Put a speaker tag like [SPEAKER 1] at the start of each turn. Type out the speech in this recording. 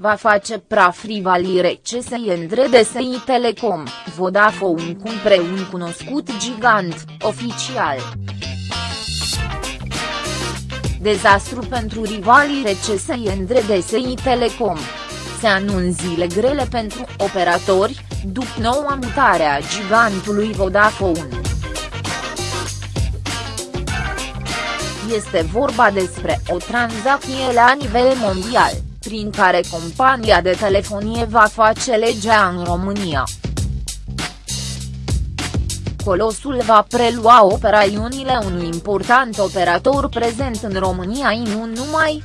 [SPEAKER 1] va face praf rivalii RCSI între DSI Telecom, Vodafone cumpre un cunoscut gigant, oficial. Dezastru pentru rivalii RCSI între DSI Telecom. Se anunț zile grele pentru operatori, după noua mutare a gigantului Vodafone. Este vorba despre o tranzacție la nivel mondial prin care compania de telefonie va face legea în România. Colosul va prelua operațiunile unui important operator prezent în România și nu numai,